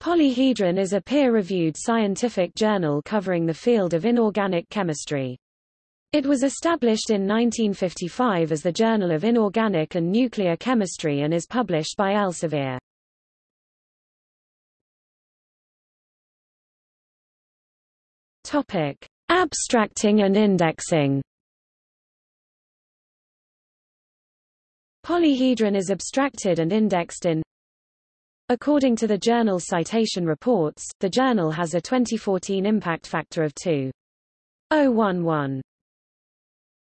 Polyhedron is a peer-reviewed scientific journal covering the field of inorganic chemistry. It was established in 1955 as the Journal of Inorganic and Nuclear Chemistry and is published by Elsevier. Topic: Abstracting and indexing. Polyhedron is abstracted and indexed in According to the journal citation reports, the journal has a 2014 impact factor of 2.011.